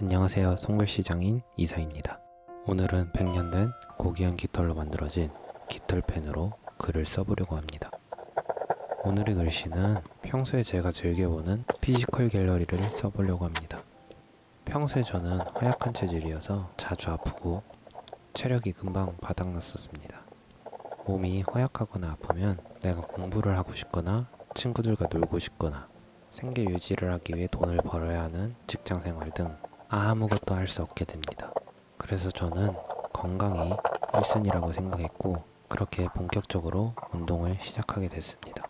안녕하세요. 송글시장인 이사입니다. 오늘은 100년 된 고귀한 깃털로 만들어진 깃털펜으로 글을 써보려고 합니다. 오늘의 글씨는 평소에 제가 즐겨보는 피지컬 갤러리를 써보려고 합니다. 평소에 저는 허약한 체질이어서 자주 아프고 체력이 금방 바닥났었습니다. 몸이 허약하거나 아프면 내가 공부를 하고 싶거나 친구들과 놀고 싶거나 생계 유지를 하기 위해 돈을 벌어야 하는 직장 생활 등 아무것도 할 수 없게 됩니다. 그래서 저는 건강이 1순위라고 생각했고 그렇게 본격적으로 운동을 시작하게 됐습니다.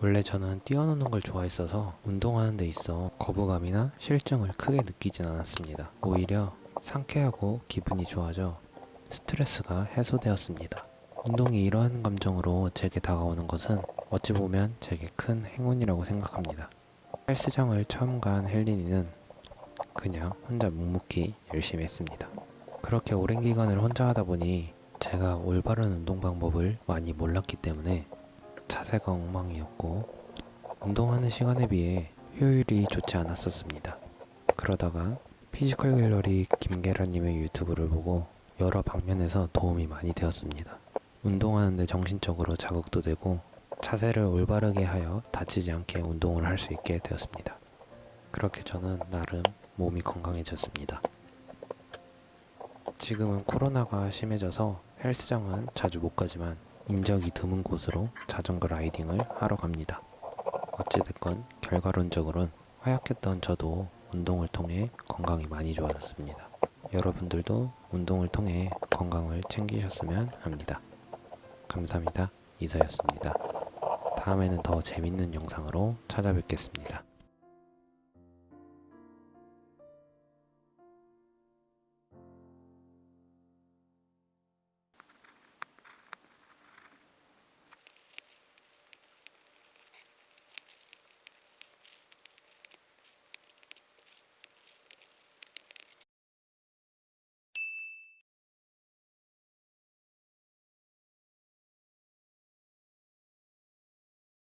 원래 저는 뛰어노는 걸 좋아했어서 운동하는 데 있어 거부감이나 실증을 크게 느끼진 않았습니다. 오히려 상쾌하고 기분이 좋아져 스트레스가 해소되었습니다. 운동이 이러한 감정으로 제게 다가오는 것은 어찌 보면 제게 큰 행운이라고 생각합니다. 헬스장을 처음 간 헬린이는 그냥 혼자 묵묵히 열심히 했습니다. 그렇게 오랜 기간을 혼자 하다 보니 제가 올바른 운동 방법을 많이 몰랐기 때문에 자세가 엉망이었고 운동하는 시간에 비해 효율이 좋지 않았었습니다. 그러다가 피지컬 갤러리 김계란님의 유튜브를 보고 여러 방면에서 도움이 많이 되었습니다. 운동하는데 정신적으로 자극도 되고 자세를 올바르게 하여 다치지 않게 운동을 할 수 있게 되었습니다. 그렇게 저는 나름 몸이 건강해졌습니다. 지금은 코로나가 심해져서 헬스장은 자주 못 가지만 인적이 드문 곳으로 자전거 라이딩을 하러 갑니다. 어찌됐건 결과론적으론 허약했던 저도 운동을 통해 건강이 많이 좋아졌습니다. 여러분들도 운동을 통해 건강을 챙기셨으면 합니다. 감사합니다. 이서였습니다. 다음에는 더 재밌는 영상으로 찾아뵙겠습니다.